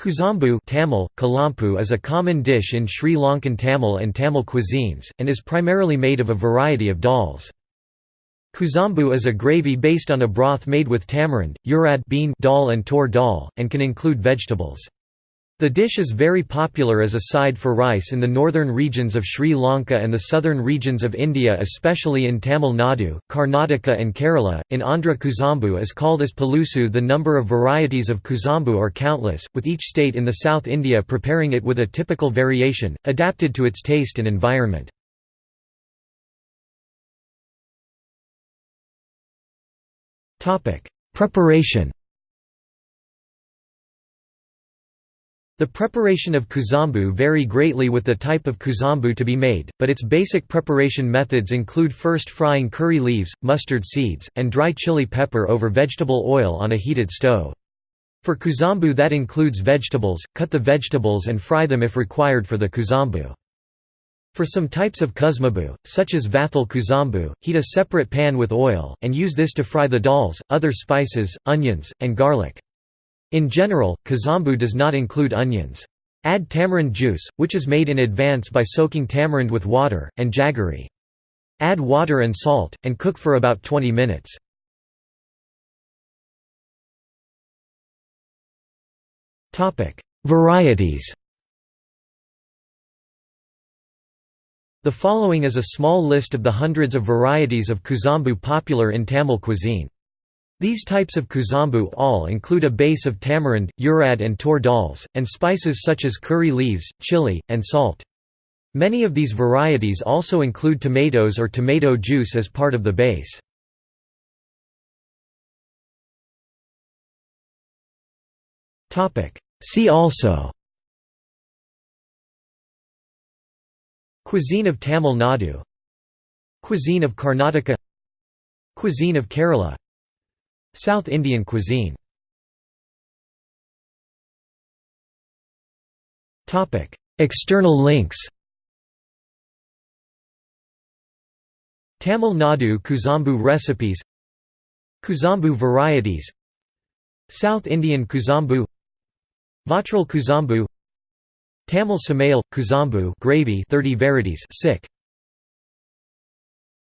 Kuzambu Tamil, Kalampu is a common dish in Sri Lankan Tamil and Tamil cuisines, and is primarily made of a variety of dals. Kuzambu is a gravy based on a broth made with tamarind, urad bean dal and tor dal, and can include vegetables. The dish is very popular as a side for rice in the northern regions of Sri Lanka and the southern regions of India especially in Tamil Nadu, Karnataka and Kerala. In Andhra Kuzambu is called as palusu the number of varieties of Kuzambu are countless, with each state in the South India preparing it with a typical variation, adapted to its taste and environment. Preparation The preparation of kuzambu vary greatly with the type of kuzambu to be made, but its basic preparation methods include first frying curry leaves, mustard seeds, and dry chili pepper over vegetable oil on a heated stove. For kuzambu that includes vegetables, cut the vegetables and fry them if required for the kuzambu. For some types of kuzambu, such as vathal kuzambu, heat a separate pan with oil, and use this to fry the dals, other spices, onions, and garlic. In general, kuzambu does not include onions. Add tamarind juice, which is made in advance by soaking tamarind with water, and jaggery. Add water and salt, and cook for about 20 minutes. Varieties The following is a small list of the hundreds of varieties of kuzambu popular in Tamil cuisine. These types of kuzambu all include a base of tamarind, urad and tur dals, and spices such as curry leaves, chili, and salt. Many of these varieties also include tomatoes or tomato juice as part of the base. See also Cuisine of Tamil Nadu Cuisine of Karnataka Cuisine of Kerala South Indian cuisine. External links. Tamil Nadu Kuzambu recipes. Kuzambu varieties. South Indian Kuzambu. Vatral Kuzambu. Tamil Samayal, Kuzambu gravy 30 varieties sick.